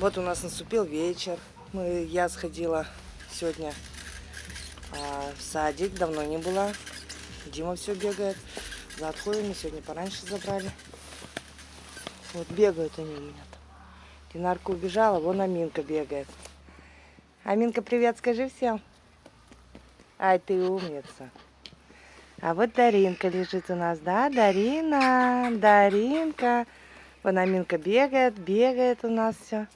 Вот у нас наступил вечер. Мы, я сходила сегодня а, в садик, давно не была. Дима все бегает. За отходами сегодня пораньше забрали. Вот бегают они у меня там. Динарка убежала, вон Аминка бегает. Аминка, привет, скажи всем. Ай, ты умница. А вот Даринка лежит у нас, да? Дарина, Даринка. Вон Аминка бегает, бегает у нас все.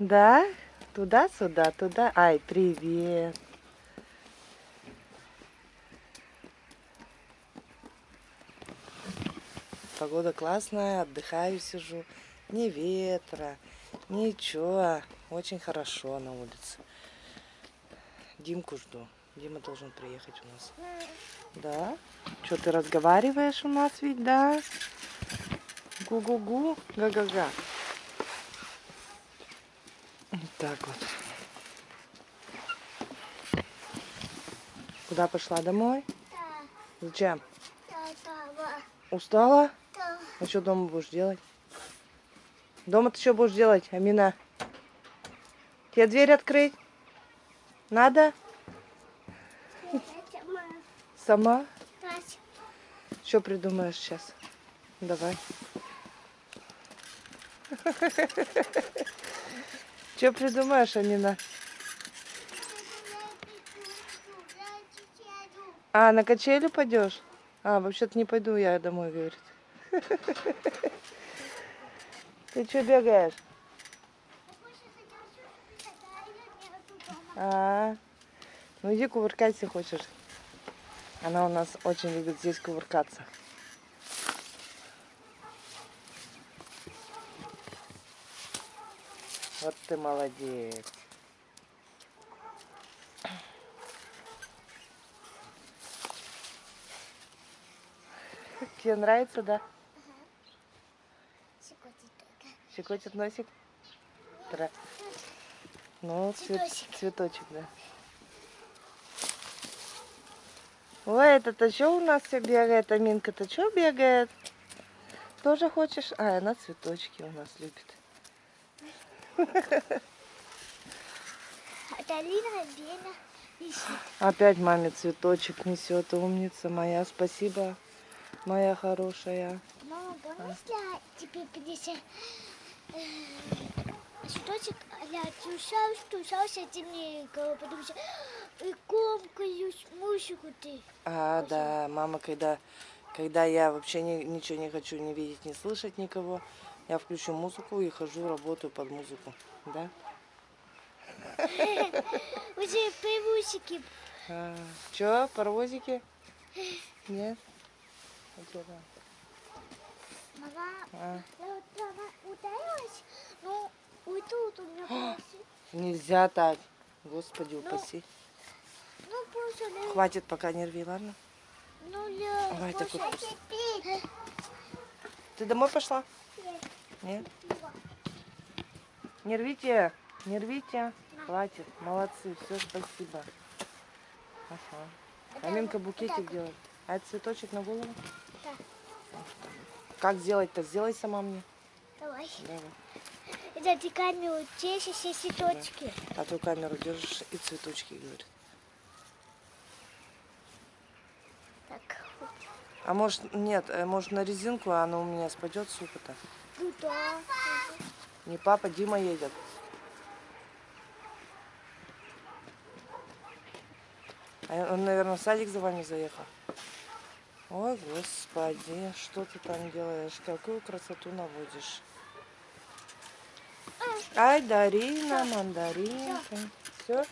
Да? Туда-сюда, туда. Ай, привет. Погода классная, отдыхаю, сижу. Ни ветра, ничего. Очень хорошо на улице. Димку жду. Дима должен приехать у нас. Да? Что ты разговариваешь у нас ведь, да? Гу-гу-гу, га-га-га. Так вот. Куда пошла? Домой? Да, Зачем? да, да, Устала? да. А что дома будешь делать? Дома ты что будешь делать, Амина? Тебе дверь открыть? Надо? Это моя Сама? мать. Что придумаешь сейчас? Давай. Что придумаешь, Амина? А, на качели пойдешь? А, вообще-то не пойду я домой, говорит. Ты что бегаешь? А, ну иди кувыркайся хочешь. Она у нас очень любит здесь кувыркаться. Вот ты молодец. Тебе нравится, да? Щекотит носик? Тра- Ну, цвет- Цветочек. цветочек, да. Ой, это-то что у нас все бегает? Аминка-то что бегает? Тоже хочешь? А, она цветочки у нас любит. Опять маме цветочек несет. Умница моя. Спасибо, моя хорошая. Мама, можно я тебе принесу цветочек, я тушал, тушался темненького, потому что и комкаюсь мусику ты. А, да, мама, когда, когда я вообще ни- ничего не хочу не видеть, не слышать никого, я включу музыку и хожу, работаю под музыку. Да? Уже привусики. А, чё, паровозики? Нет? А? Мама, А, я вот она ударилась, вот тут у меня полосы. нельзя так. Господи, упаси. Ну, просто, ну, Хватит, пока не рви, ладно? ну, такой теперь. Ты домой пошла? Нет? Не рвите, не рвите. Хватит, молодцы, все, спасибо. Ага. Аминка букетик делает. А это цветочек на голову? Да. Как сделать-то? Сделай сама мне. Давай. Давай. Ты камеру здесь все цветочки. А то камеру держишь и цветочки, говорит. Так, А может, нет, э, может на резинку, а оно у меня спадет, сука-то. Ну да. Не папа, Дима едет. А он, наверное, в садик за вами заехал. Ой, господи, что ты там делаешь? Какую красоту наводишь? Ай, Дарина, мандаринка. Все?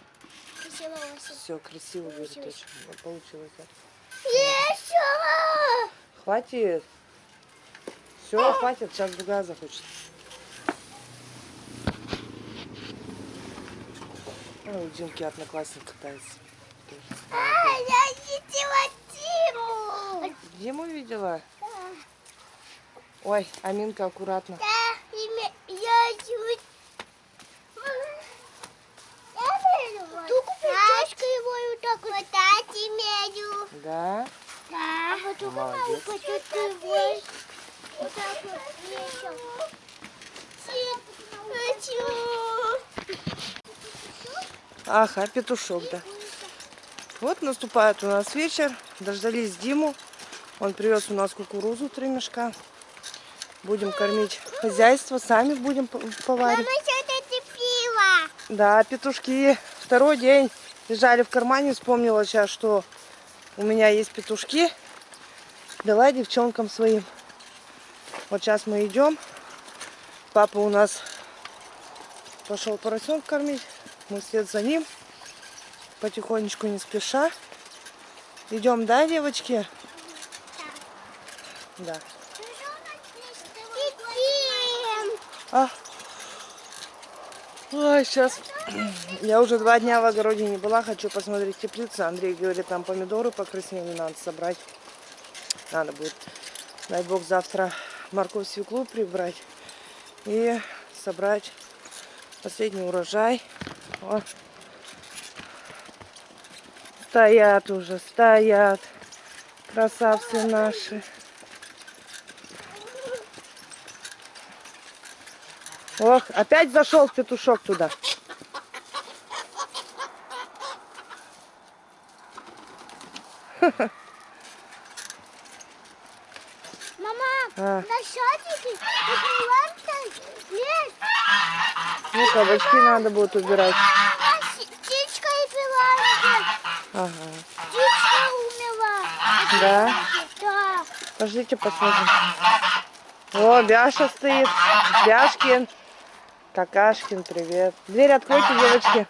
Красиво. Все, красиво, очень. Вот Получилось. Еще! Хватит. Все, хватит, сейчас другая захочет. Ой, у Димки одноклассник катается. А, я видела Тиму! Диму видела? Да, Ой, Аминка, аккуратно. да, имя, я чуть... Только прическа его вот так вот. Вот имею. Да? Да. А потом она Молодец. упадет его. Вот так вот вешал. Ага, петушок, да. Вот наступает у нас вечер. Дождались Диму. Он привез у нас кукурузу, три мешка. Будем кормить хозяйство, сами будем поварить. Мама, что это пиво? Да, петушки. Второй день лежали в кармане. Вспомнила сейчас, что у меня есть петушки. Дала девчонкам своим. Вот сейчас мы идем. Папа у нас пошел поросенка кормить. Мы вслед за ним. Потихонечку, не спеша. Идем, да, девочки? Да. А. Ой, сейчас. Я уже два дня в огороде не была, хочу посмотреть теплицу. Андрей говорит, там помидоры покраснели, надо собрать. Надо будет, дай бог, завтра морковь, свеклу прибрать и собрать последний урожай. О. Стоят уже, стоят. Красавцы наши. Ох, опять зашел петушок туда. Мама, А. на лес. Ну, кабачки надо будет убирать. Птичка и. Ага. Птичка умерла. Да? Да. Пождите, посмотрим. О, Бяша стоит. Бяшкин. Какашкин, привет. Дверь откройте, девочки.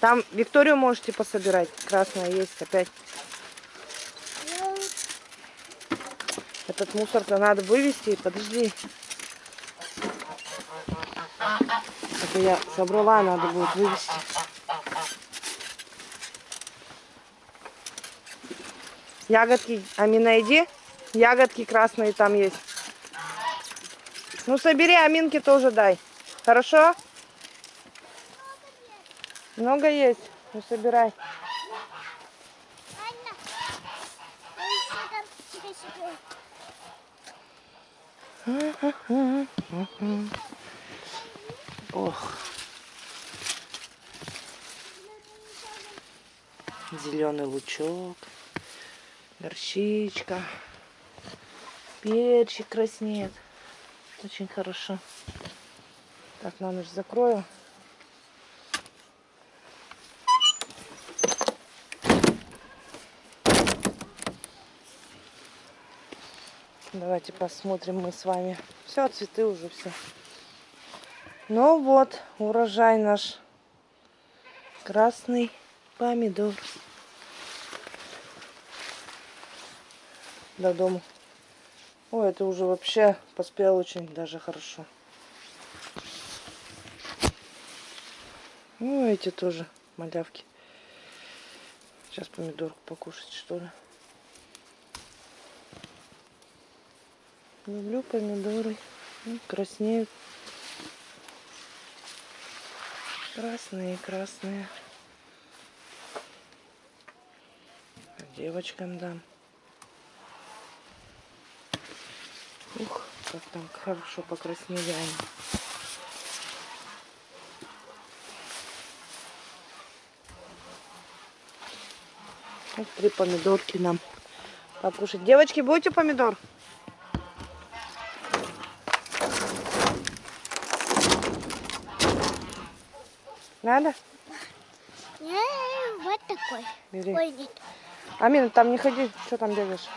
Там Викторию можете пособирать. Красная есть опять. Этот мусор-то надо вывести. Подожди. Это я собрала, надо будет вывести. Ягодки, Амина, иди. Ягодки красные там есть. Ну, собери, Аминке тоже дай. Хорошо? Много есть. Ну, собирай. Анна, а еще там себе-себе. Ох. Зеленый лучок. Горчичка. Перчик краснеет. Очень хорошо. Так, на ночь закрою. Давайте посмотрим мы с вами. Все, цветы уже все. Ну вот, урожай наш. Красный помидор. До дома. Ой, это уже вообще поспел очень даже хорошо. Ну, эти тоже малявки. Сейчас помидорку покушать, что ли. Люблю помидоры. Краснеют. Красные, красные. Девочкам дам. Ух, как там хорошо покраснели они. Вот три помидорки нам покушать. Девочки, будете помидор? Надо? Не, вот такой. Бери. Ой, нет. Амина, там не ходи, что там бегаешь?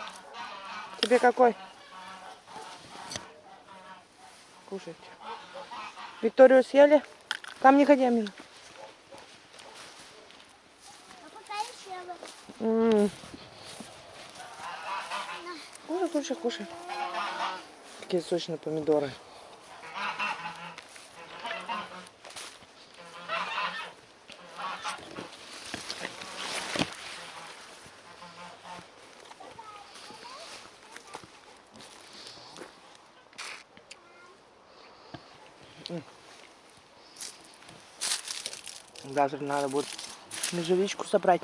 Тебе какой? Кушайте. Викторию съели? Там не ходи, Амина. А вот. М. Кушай, кушай, кушай. Какие сочные помидоры. Завтра надо будет межевичку собрать.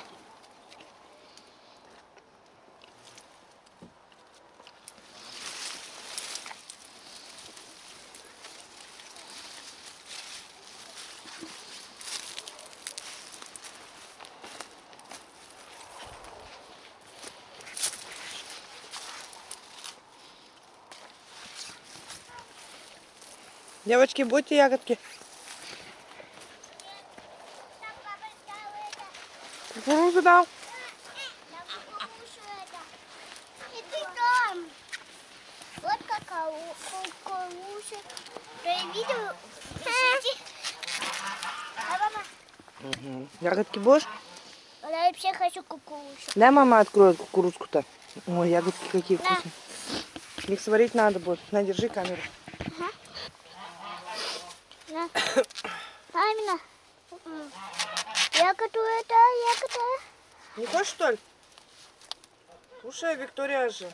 Девочки, будьте ягодки. Кукурузу дал. Вот какая кукуруза. Видел? Мгм. Ягодки будешь? я вообще хочу кукурузу. Дай мама откроет кукурузку-то. Ой, ягодки какие На. вкусные. Их сварить надо будет. На, держи камеру. На. Мамина. М. Ягоду это, ягода. Не хочешь, что ли? Слушай, Виктория же.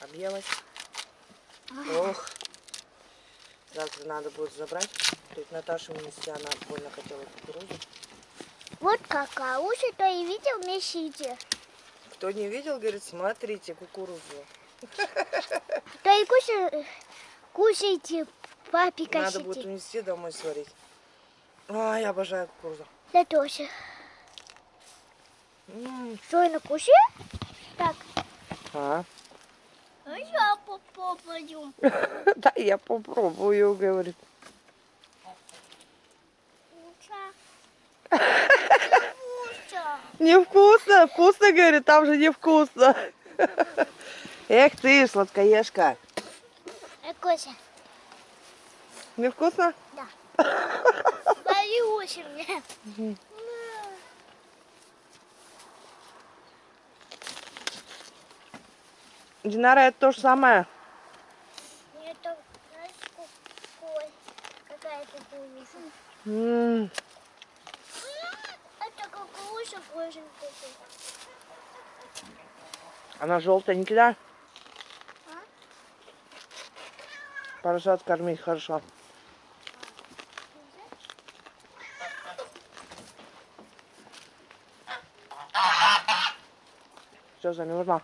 Объелась. Ох. Завтра надо будет забрать. Тут Наташа унести, она больно хотела кукурузу. Вот какая. Уши то и видел в месите. Кто не видел, говорит, смотрите кукурузу. То и кушай, кушайте, папе Надо будет унести домой сварить. А, я обожаю кукурузу. Я тоже. Что, я накушаю? Так. А, А я попробую. да, я попробую, говорит. Невкусно, вкусно, говорит, там же невкусно. Эх ты, сладкоежка. Кося, Невкусно? да. Боюсь мне. Динара, это то же самое. Это, знаешь, какой? Какая кукуруза? М, Это кукуруза боженькая. Она желтенькая, да? А? Поросят кормить хорошо. Все, замерзла.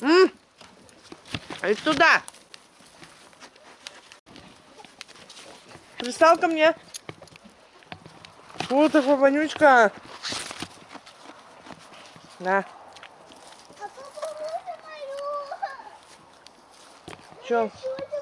М? Иди туда. Пристал ко мне. Вот такой вонючка. На, А